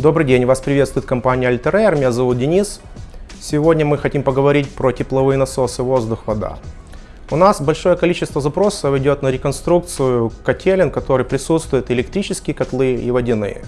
Добрый день, вас приветствует компания Alter меня зовут Денис. Сегодня мы хотим поговорить про тепловые насосы воздух-вода. У нас большое количество запросов идет на реконструкцию котелен, которые присутствуют электрические котлы и водяные.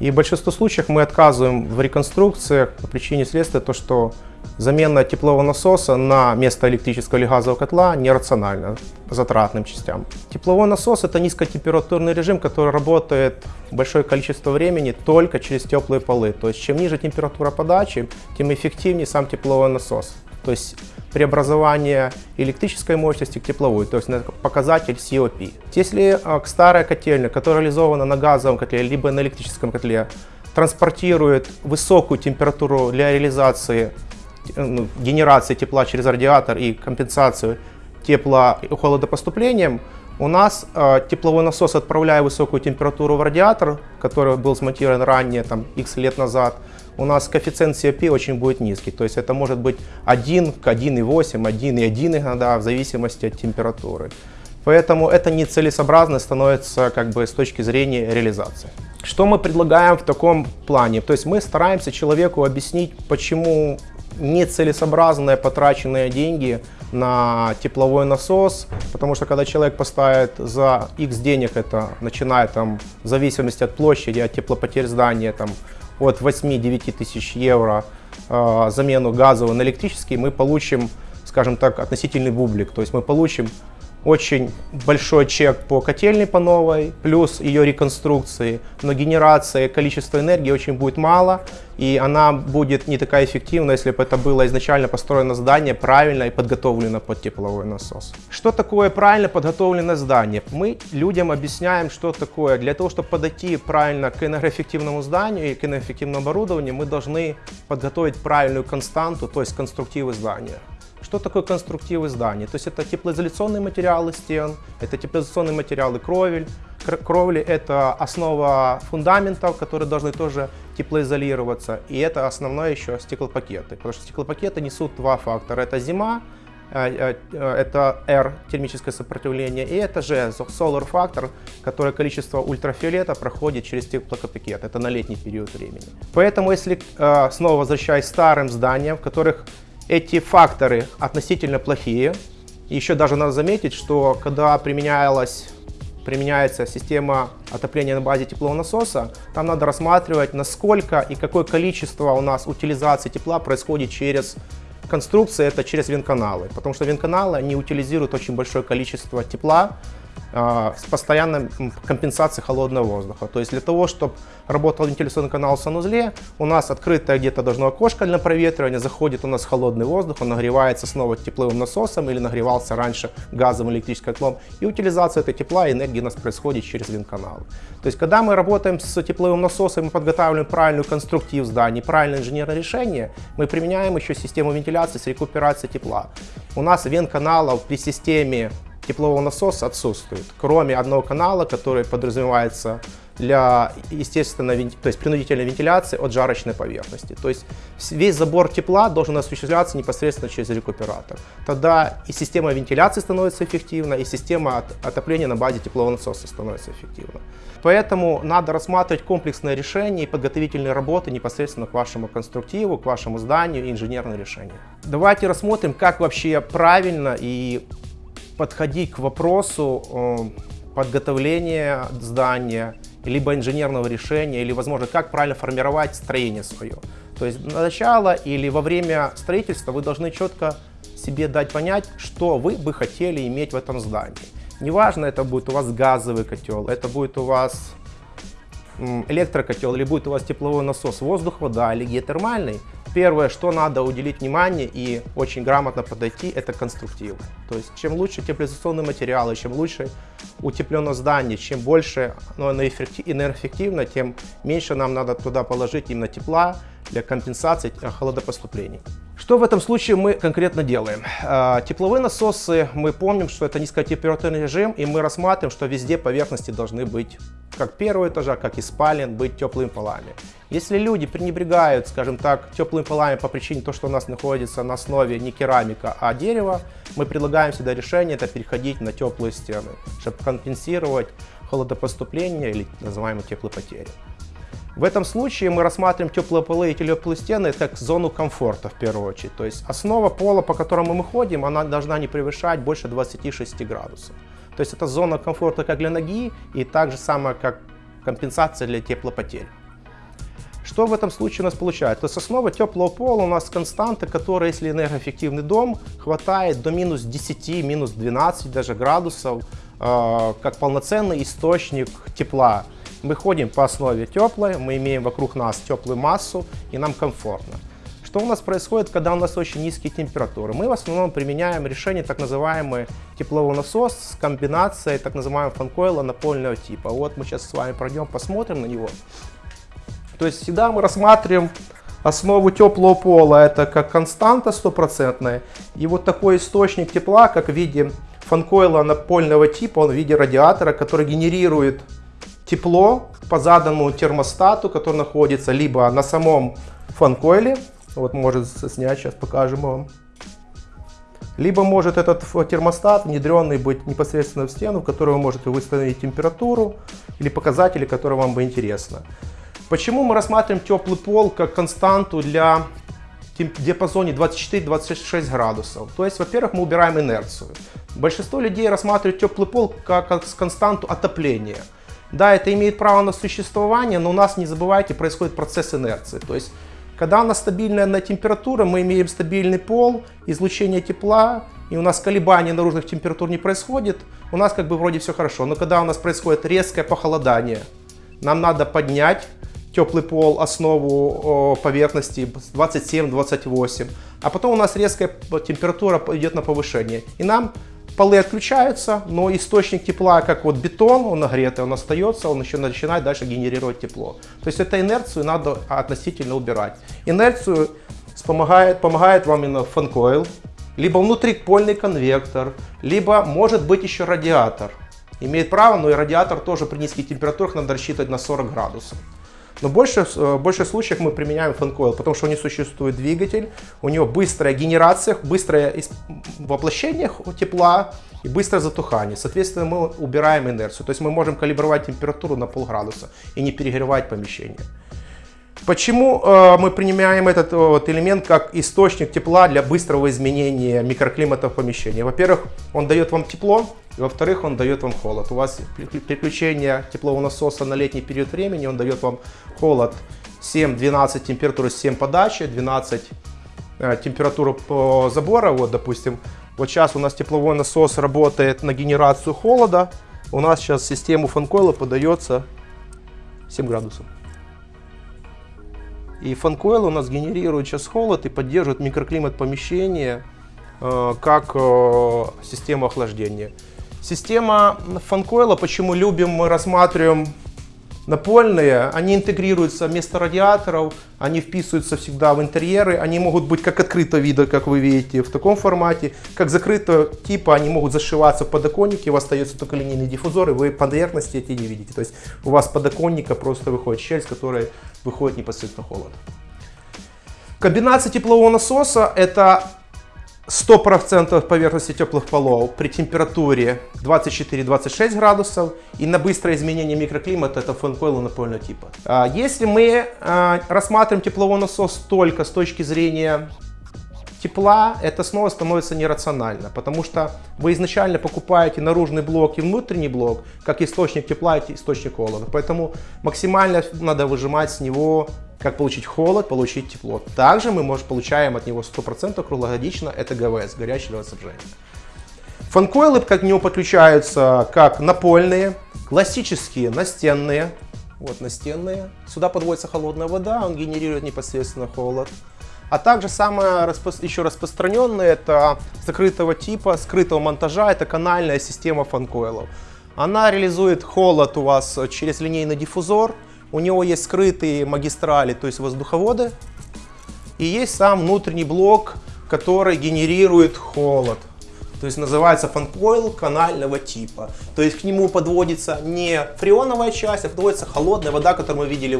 И в большинстве случаев мы отказываем в реконструкциях по причине следствия то, что замена теплового насоса на место электрического или газового котла нерациональна затратным частям. Тепловой насос это низкотемпературный режим, который работает большое количество времени только через теплые полы. То есть чем ниже температура подачи, тем эффективнее сам тепловой насос. То есть преобразование электрической мощности к тепловой, то есть показатель COP. Если а, к старой котельной, которая реализована на газовом котле, либо на электрическом котле, транспортирует высокую температуру для реализации генерации тепла через радиатор и компенсацию тепла и холодопоступлением, у нас э, тепловой насос, отправляя высокую температуру в радиатор, который был смонтирован ранее, там, x лет назад, у нас коэффициент COP очень будет низкий. То есть это может быть 1 к 1,8, 1,1 иногда, в зависимости от температуры. Поэтому это нецелесообразно становится как бы с точки зрения реализации. Что мы предлагаем в таком плане? То есть мы стараемся человеку объяснить, почему нецелесообразные потраченные деньги на тепловой насос, потому что когда человек поставит за X денег, это начиная там в зависимости от площади, от теплопотерь здания, там от 8-9 тысяч евро э, замену газового на электрический, мы получим, скажем так, относительный бублик. То есть мы получим очень большой чек по котельной по новой, плюс ее реконструкции, но генерация количества энергии очень будет мало, и она будет не такая эффективна, если бы это было изначально построено здание правильно и подготовлено под тепловой насос. Что такое правильно подготовленное здание? Мы людям объясняем, что такое. Для того, чтобы подойти правильно к энергоэффективному зданию и к энергоэффективному оборудованию, мы должны подготовить правильную константу, то есть конструктивы здания. Что такое конструктивы зданий? То есть это теплоизоляционные материалы стен, это теплоизоляционные материалы кровель. Кровли это основа фундаментов, которые должны тоже теплоизолироваться. И это основное еще стеклопакеты. Потому что стеклопакеты несут два фактора. Это зима, э, э, это R, термическое сопротивление, и это же solar фактор, которое количество ультрафиолета проходит через теплопакет. Это на летний период времени. Поэтому, если э, снова возвращаясь к старым зданиям, в которых эти факторы относительно плохие. Еще даже надо заметить, что когда применялась, применяется система отопления на базе теплового насоса, там надо рассматривать, насколько и какое количество у нас утилизации тепла происходит через конструкции, это через вентканалы. Потому что вентканалы, они утилизируют очень большое количество тепла, с постоянной компенсацией холодного воздуха. То есть для того, чтобы работал вентиляционный канал в санузле, у нас открытое где-то должно окошко для проветривания, заходит у нас холодный воздух, он нагревается снова тепловым насосом или нагревался раньше газовым электрическим котлом. И утилизация этой тепла и энергии у нас происходит через вентканал. То есть когда мы работаем с тепловым насосом, мы подготавливаем правильную конструктив зданий, правильное инженерное решение, мы применяем еще систему вентиляции с рекуперацией тепла. У нас вентканалов при системе теплового насоса отсутствует, кроме одного канала, который подразумевается для естественной, то есть принудительной вентиляции от жарочной поверхности. То есть весь забор тепла должен осуществляться непосредственно через рекуператор. Тогда и система вентиляции становится эффективна, и система отопления на базе теплового насоса становится эффективна. Поэтому надо рассматривать комплексное решение и подготовительные работы непосредственно к вашему конструктиву, к вашему зданию инженерное решение. Давайте рассмотрим, как вообще правильно и подходить к вопросу э, подготовления здания, либо инженерного решения, или, возможно, как правильно формировать строение свое. То есть на начало или во время строительства вы должны четко себе дать понять, что вы бы хотели иметь в этом здании. Неважно, это будет у вас газовый котел, это будет у вас электрокотел или будет у вас тепловой насос, воздух, вода или геотермальный, первое, что надо уделить внимание и очень грамотно подойти, это конструктив. То есть чем лучше теплоизоляционные материалы, чем лучше утеплено здание, чем больше оно энергоэффективно, тем меньше нам надо туда положить именно тепла для компенсации э, холодопоступлений. Что в этом случае мы конкретно делаем? А, тепловые насосы, мы помним, что это низкотемпературный режим, и мы рассматриваем, что везде поверхности должны быть, как первого этажа, как и спален, быть теплыми полами. Если люди пренебрегают, скажем так, теплыми полами по причине того, что у нас находится на основе не керамика, а дерево, мы предлагаем всегда решение это переходить на теплые стены, чтобы компенсировать холодопоступление или называемые теплопотери. В этом случае мы рассматриваем теплые полы и теплые стены как зону комфорта в первую очередь. То есть основа пола, по которому мы ходим, она должна не превышать больше 26 градусов. То есть это зона комфорта как для ноги и так же самое, как компенсация для теплопотерь. Что в этом случае у нас получается? То есть основа теплого пола у нас константа, которая, если энергоэффективный дом, хватает до минус 10, минус 12 даже градусов, э, как полноценный источник тепла. Мы ходим по основе теплой, мы имеем вокруг нас теплую массу и нам комфортно. Что у нас происходит, когда у нас очень низкие температуры? Мы в основном применяем решение так называемый тепловой насос с комбинацией так называемого фанкойла напольного типа. Вот мы сейчас с вами пройдем, посмотрим на него. То есть всегда мы рассматриваем основу теплого пола, это как константа стопроцентная. И вот такой источник тепла, как в виде фанкойла напольного типа, он в виде радиатора, который генерирует тепло по заданному термостату, который находится либо на самом фанкойле, вот может снять, сейчас покажем вам, либо может этот термостат внедренный быть непосредственно в стену, в которой вы можете выставить температуру или показатели, которые вам бы интересно. Почему мы рассматриваем теплый пол как константу для диапазоне 24-26 градусов? То есть, во-первых, мы убираем инерцию. Большинство людей рассматривают теплый пол как константу отопления. Да, это имеет право на существование, но у нас, не забывайте, происходит процесс инерции. То есть, когда у нас стабильная на температура, мы имеем стабильный пол, излучение тепла, и у нас колебания наружных температур не происходит, у нас как бы вроде все хорошо. Но когда у нас происходит резкое похолодание, нам надо поднять теплый пол, основу поверхности 27-28, а потом у нас резкая температура идет на повышение. И нам полы отключаются, но источник тепла, как вот бетон, он нагретый, он остается, он еще начинает дальше генерировать тепло. То есть эту инерцию надо относительно убирать. Инерцию помогает, помогает вам именно фанкойл, либо внутрипольный конвектор, либо может быть еще радиатор. Имеет право, но и радиатор тоже при низких температурах надо рассчитывать на 40 градусов. Но больше, э, в больших случаях мы применяем фанкойл, потому что у него существует двигатель, у него быстрая генерация, быстрое воплощение тепла и быстрое затухание. Соответственно, мы убираем инерцию. То есть мы можем калибровать температуру на полградуса и не перегревать помещение. Почему э, мы принимаем этот вот, элемент как источник тепла для быстрого изменения микроклимата в помещении? Во-первых, он дает вам тепло, во-вторых, он дает вам холод. У вас переключение теплового насоса на летний период времени, он дает вам холод 7-12 температуры 7 подачи, 12 э, температуру по забора. Вот, допустим, вот сейчас у нас тепловой насос работает на генерацию холода. У нас сейчас систему фанкойла подается 7 градусов. И фанкойл у нас генерирует сейчас холод и поддерживает микроклимат помещения э, как э, систему охлаждения. Система фанкойла, почему любим, мы рассматриваем напольные, они интегрируются вместо радиаторов, они вписываются всегда в интерьеры, они могут быть как открытого вида, как вы видите, в таком формате, как закрытого типа, они могут зашиваться в подоконнике, у вас остается только линейный диффузор, и вы поверхности эти не видите. То есть у вас подоконника просто выходит щель, с которой выходит непосредственно холод. Комбинация теплового насоса это 100% поверхности теплых полов при температуре 24-26 градусов и на быстрое изменение микроклимата это фэн-койлы напольного типа. А, если мы а, рассматриваем тепловой насос только с точки зрения тепла, это снова становится нерационально, потому что вы изначально покупаете наружный блок и внутренний блок как источник тепла и источник холода. Поэтому максимально надо выжимать с него как получить холод, получить тепло. Также мы можем, получаем от него 100% круглогодично, это ГВС, горячее водоснабжение. Фанкойлы к нему подключаются как напольные, классические настенные, вот настенные. Сюда подводится холодная вода, он генерирует непосредственно холод. А также самое распро... еще распространенное это закрытого типа, скрытого монтажа, это канальная система фанкойлов. Она реализует холод у вас через линейный диффузор, у него есть скрытые магистрали, то есть воздуховоды. И есть сам внутренний блок, который генерирует холод. То есть называется фанкойл канального типа. То есть к нему подводится не фреоновая часть, а подводится холодная вода, которую мы видели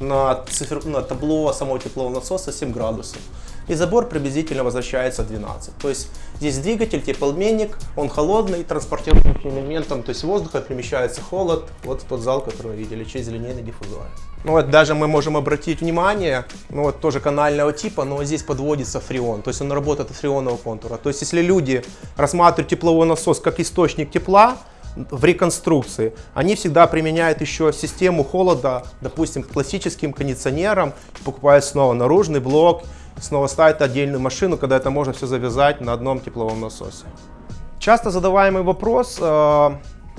на, цифр... на табло самого теплового насоса 7 градусов. и забор приблизительно возвращается 12. То есть здесь двигатель, теплообменник, он холодный, транспортирующим элементом, то есть воздуха перемещается холод, вот тот зал, который вы видели, через линейный диффузор. Ну вот даже мы можем обратить внимание, ну вот тоже канального типа, но здесь подводится фреон, то есть он работает от фреонного контура. То есть если люди рассматривают тепловой насос как источник тепла, в реконструкции, они всегда применяют еще систему холода, допустим, к классическим кондиционерам, покупают снова наружный блок, снова ставят отдельную машину, когда это можно все завязать на одном тепловом насосе. Часто задаваемый вопрос, э,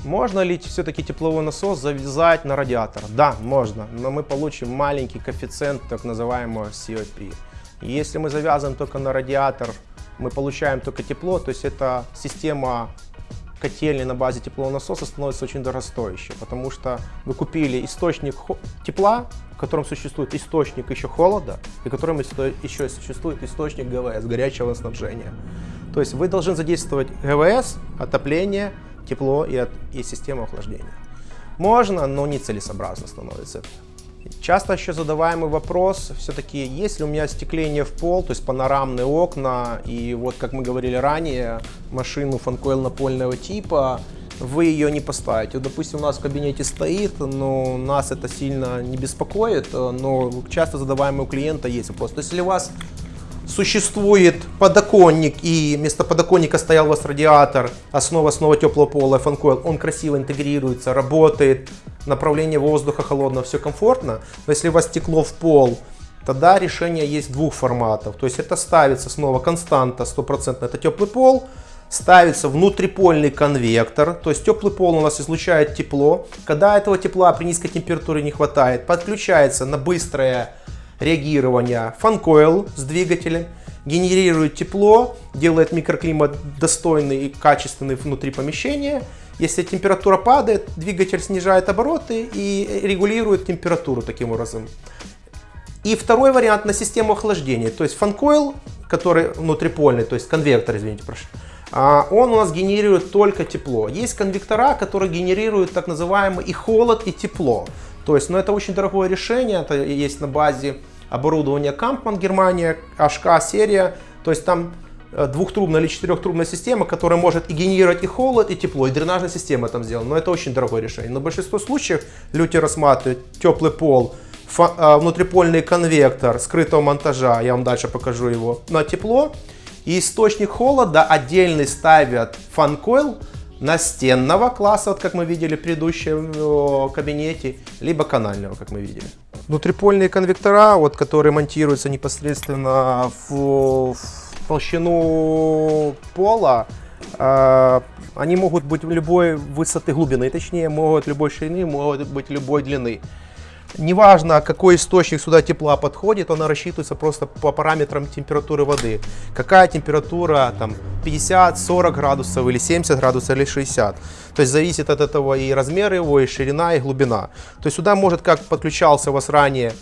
можно ли все-таки тепловой насос завязать на радиатор? Да, можно, но мы получим маленький коэффициент так называемого COP. если мы завязываем только на радиатор, мы получаем только тепло, то есть это система котельной на базе теплового насоса становится очень дорогостоящей, потому что вы купили источник тепла, в котором существует источник еще холода, и в котором еще существует источник ГВС, горячего снабжения. То есть вы должны задействовать ГВС, отопление, тепло и, от, и систему охлаждения. Можно, но нецелесообразно становится. Часто еще задаваемый вопрос, все-таки есть ли у меня остекление в пол, то есть панорамные окна, и вот как мы говорили ранее, машину фанкойл напольного типа, вы ее не поставите. Допустим, у нас в кабинете стоит, но нас это сильно не беспокоит, но часто задаваемый у клиента есть вопрос. То есть если у вас существует подоконник, и вместо подоконника стоял у вас радиатор, основа снова теплого пола, фанкойл, он красиво интегрируется, работает, направление воздуха холодного, все комфортно. Но если у вас стекло в пол, тогда решение есть двух форматов. То есть это ставится снова константа 100%, это теплый пол, ставится внутрипольный конвектор, то есть теплый пол у нас излучает тепло. Когда этого тепла при низкой температуре не хватает, подключается на быстрое реагирование фанкойл с двигателем, генерирует тепло, делает микроклимат достойный и качественный внутри помещения. Если температура падает, двигатель снижает обороты и регулирует температуру таким образом. И второй вариант на систему охлаждения, то есть фанкойл, который внутрипольный, то есть конвектор, извините, прошу, а, он у нас генерирует только тепло. Есть конвектора, которые генерируют так называемый и холод, и тепло. То есть, ну, это очень дорогое решение, это есть на базе оборудования Kampmann Германия, HK серия. То есть там э, двухтрубная или четырехтрубная система, которая может и генерировать и холод, и тепло, и дренажная система там сделана. Но это очень дорогое решение. Но в большинстве случаев люди рассматривают теплый пол, э, внутрипольный конвектор скрытого монтажа, я вам дальше покажу его, на тепло. И источник холода отдельный ставят фан-койл, настенного класса, вот как мы видели в предыдущем э, кабинете, либо канального, как мы видели. Внутрипольные конвектора, вот, которые монтируются непосредственно в, в толщину пола, э, они могут быть любой высоты глубины, точнее могут любой ширины, могут быть любой длины. Неважно, какой источник сюда тепла подходит, она рассчитывается просто по параметрам температуры воды. Какая температура, там 50, 40 градусов или 70 градусов или 60. То есть зависит от этого и размер его, и ширина, и глубина. То есть сюда может как подключался у вас ранее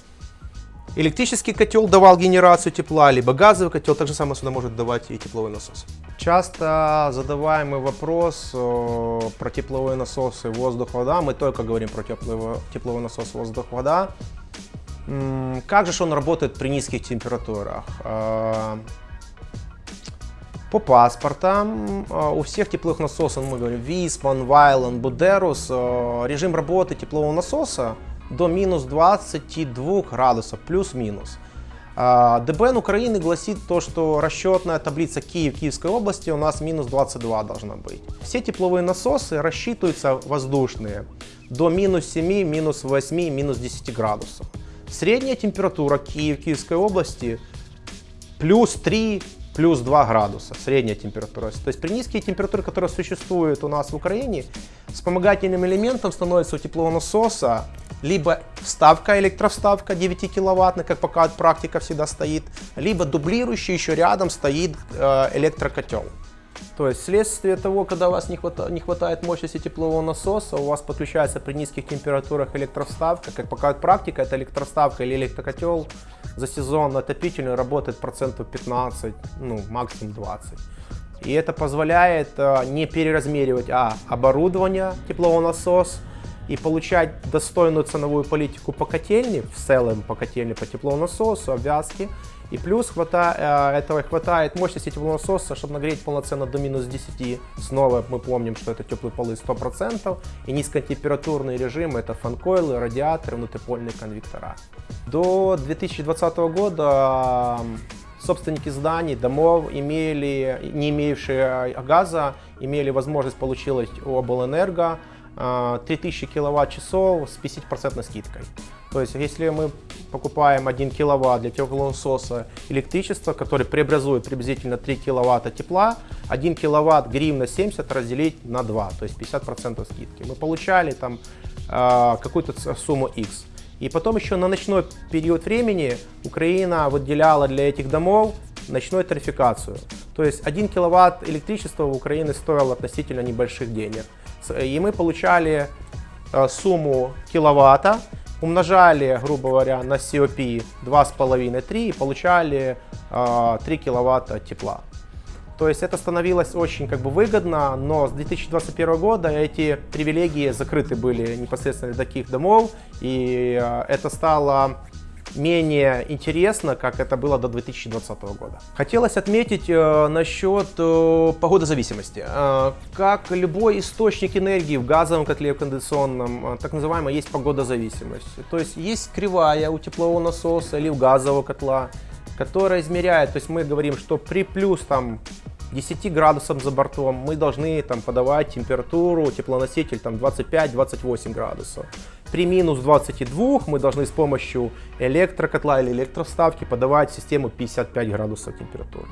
Электрический котел давал генерацию тепла, либо газовый котел, так же сюда может давать и тепловой насос. Часто задаваемый вопрос э, про тепловые насосы воздух-вода. Мы только говорим про тепловой, тепловой насос воздух-вода. Как же он работает при низких температурах? Э, по паспортам э, у всех тепловых насосов, мы говорим Виспан, Вайлен, Будерус, режим работы теплового насоса до минус 22 градусов, плюс-минус. ДБН Украины гласит то, что расчетная таблица Киев, Киевской области у нас минус 22 должна быть. Все тепловые насосы рассчитываются воздушные до минус 7, минус 8, минус 10 градусов. Средняя температура Киев, Киевской области плюс 3, плюс 2 градуса, средняя температура. То есть при низкие температуры, которые существуют у нас в Украине, вспомогательным элементом становится у теплового насоса либо вставка, электровставка 9 киловаттная, как пока практика всегда стоит, либо дублирующий еще рядом стоит э, электрокотел. То есть вследствие того, когда у вас не хватает, не хватает мощности теплового насоса, у вас подключается при низких температурах электроставка. Как показывает практика, это электроставка или электрокотел за сезон отопительный работает процентов 15, ну максимум 20. И это позволяет э, не переразмеривать а, оборудование теплового насоса, и получать достойную ценовую политику по котельне, в целом по котельне, по теплонасосу, обвязке, И плюс хвата, э, этого хватает мощности теплонасоса, чтобы нагреть полноценно до минус 10. Снова мы помним, что это теплые полы 100%. И низкотемпературный режим это фанкойлы, радиаторы, внутрипольные конвектора. До 2020 года собственники зданий, домов, имели, не имеющие газа, имели возможность получить у облэнерго 3000 киловатт-часов с 50% скидкой. То есть, если мы покупаем 1 киловатт для теплонасоса электричества, который преобразует приблизительно 3 киловатта тепла, 1 киловатт гривна 70 разделить на 2, то есть 50% скидки. Мы получали там э, какую-то сумму X. И потом еще на ночной период времени Украина выделяла для этих домов ночную тарификацию. То есть 1 киловатт электричества в Украине стоил относительно небольших денег. И мы получали э, сумму киловатта, умножали, грубо говоря, на COP 2,5-3 и получали э, 3 киловатта тепла. То есть это становилось очень как бы выгодно, но с 2021 года эти привилегии закрыты были непосредственно для таких домов, и э, это стало менее интересно, как это было до 2020 года. Хотелось отметить э, насчет э, погодозависимости. Э, как любой источник энергии в газовом котле, в кондиционном, э, так называемая есть погодозависимость. То есть есть кривая у теплового насоса или у газового котла, которая измеряет, то есть мы говорим, что при плюс там 10 градусов за бортом мы должны там подавать температуру, теплоноситель там 25-28 градусов. При минус 22 мы должны с помощью электрокотла или электроставки подавать систему 55 градусов температуры.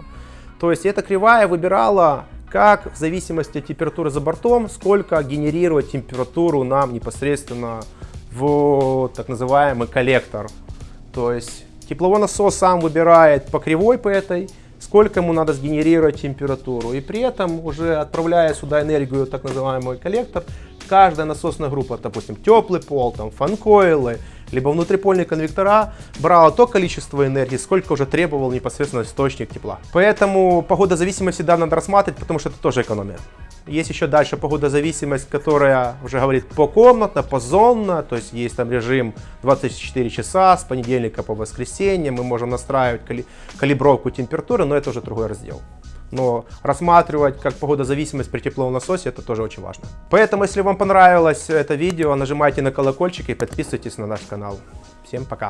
То есть эта кривая выбирала, как в зависимости от температуры за бортом, сколько генерировать температуру нам непосредственно в так называемый коллектор. То есть тепловой насос сам выбирает по кривой по этой, сколько ему надо сгенерировать температуру. И при этом уже отправляя сюда энергию, так называемый коллектор, каждая насосная группа, допустим, теплый пол, там, фанкоилы, либо внутрипольные конвектора, брала то количество энергии, сколько уже требовал непосредственно источник тепла. Поэтому погодозависимость всегда надо рассматривать, потому что это тоже экономия. Есть еще дальше погодозависимость, которая уже говорит покомнатно, позонно, то есть есть там режим 24 часа с понедельника по воскресенье, мы можем настраивать кали калибровку температуры, но это уже другой раздел. Но рассматривать как погодозависимость при тепловом насосе это тоже очень важно. Поэтому, если вам понравилось это видео, нажимайте на колокольчик и подписывайтесь на наш канал. Всем пока!